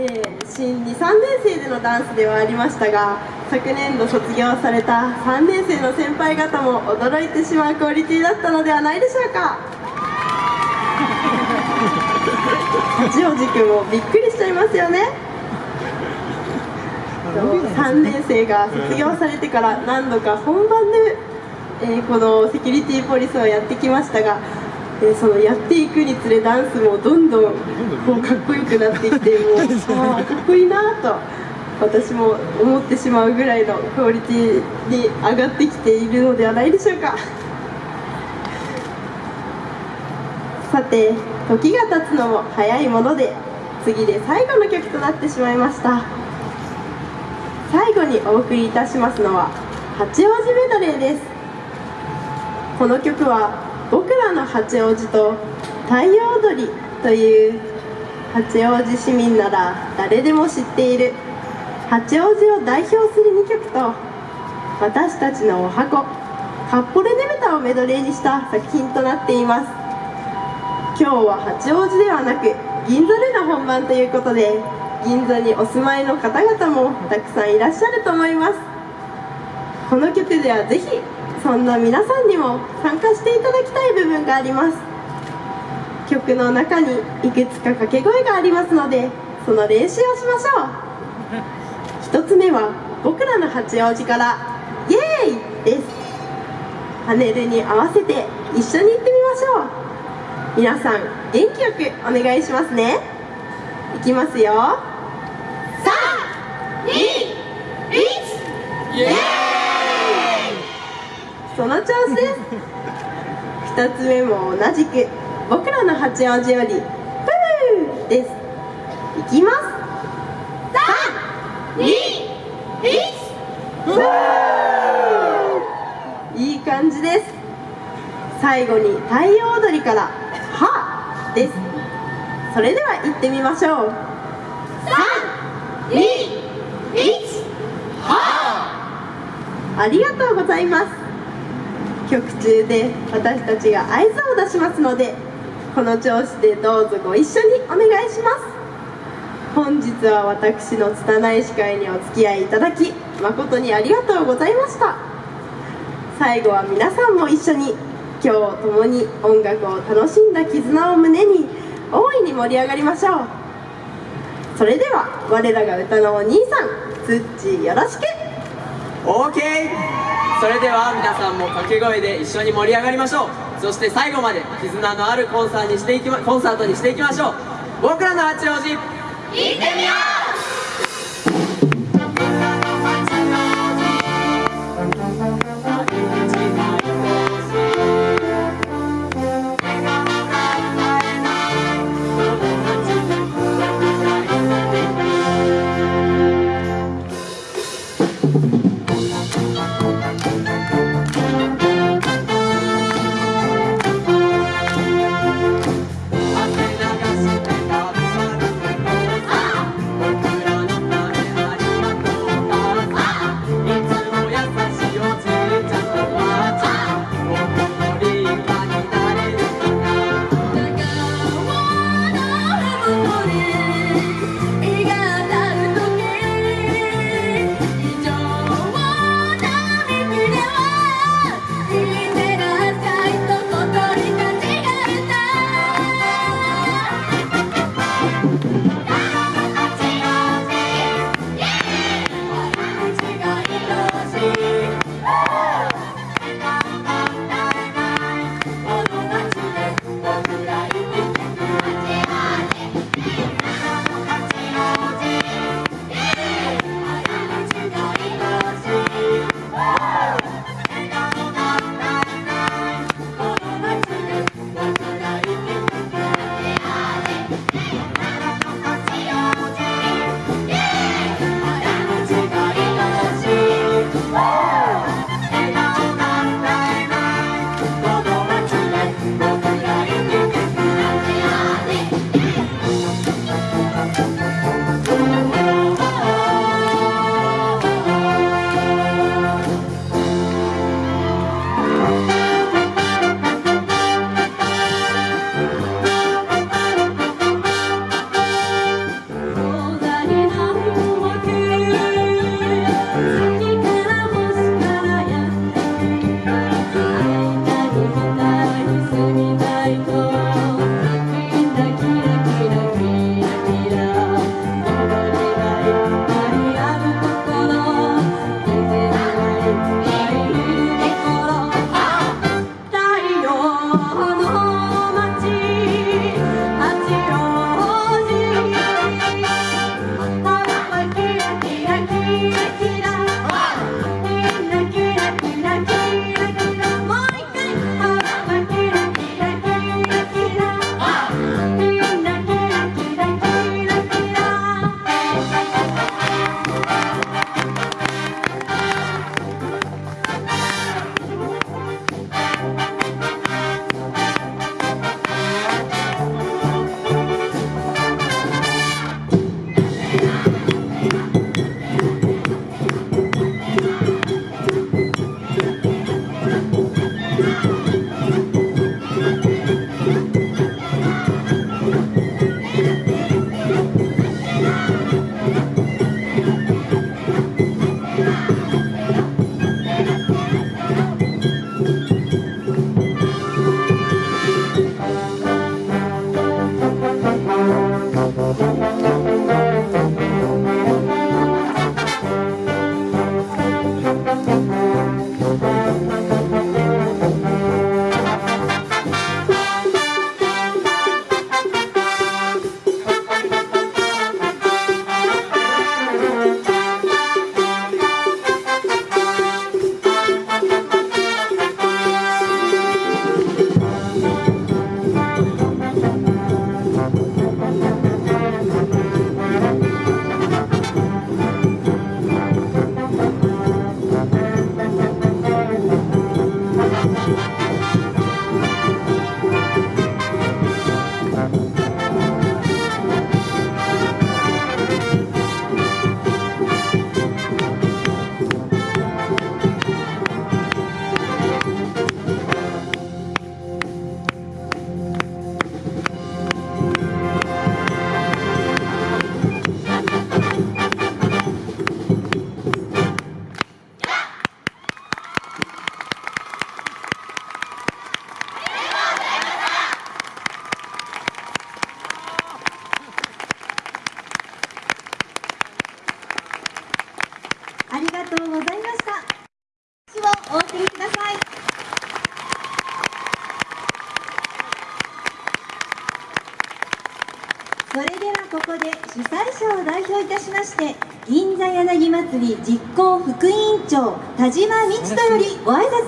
えー、新2、3年生でのダンスではありましたが昨年度卒業された3年生の先輩方も驚いてしまうクオリティだったのではないでしょうか。八王子くんもびっくりしちゃいますよね。3年生が卒業されてから何度か本番で、えー、このセキュリティポリスをやってきましたがでそのやっていくにつれダンスもどんどんこうかっこよくなってきてもうかっこいいなと私も思ってしまうぐらいのクオリティに上がってきているのではないでしょうか。さて時が経つのも早いもので次で最後の曲となってしまいました。最後にお送りいたしますのは八王子メドレーです。この曲はの八王子と太陽踊りという八王子市民なら誰でも知っている。八王子を代表する2曲と私たちのお箱カッポレネメタをメドレーにした作品となっています。今日は八王子ではなく銀座での本番ということで銀座にお住まいの方々もたくさんいらっしゃると思います。この曲ではぜひそんな皆さんにも参加していただきたい部分があります。曲の中にいくつか掛け声がありますのでその練習をしましょう。1つ目は僕らの八王子からイエーイ!です。パネルに合わせて一緒に行ってみましょう。皆さん元気よくお願いしますね。いきますよ。321イエーイ!その調子です。2つ目も同じく僕らの八王子よりプーです。いきます。321いい感じです。最後に太陽踊りから「は」です。それでは行ってみましょう。321はありがとうございます。曲中で私たちが合図を出しますのでこの調子でどうぞご一緒にお願いします。本日は私の拙い司会にお付き合いいただき誠にありがとうございました。最後は皆さんも一緒に今日共に音楽を楽しんだ絆を胸に大いに盛り上がりましょう。それでは我らが歌のお兄さんツッチーよろしく。OK! それでは皆さんも掛け声で一緒に盛り上がりましょう。そして最後まで絆のあるコンサートにしていき、ま、コンサートにしていきましょう。僕らの八王子。行ってみようここで主催者を代表いたしまして銀座柳祭り実行副委員長田島道人よりご挨拶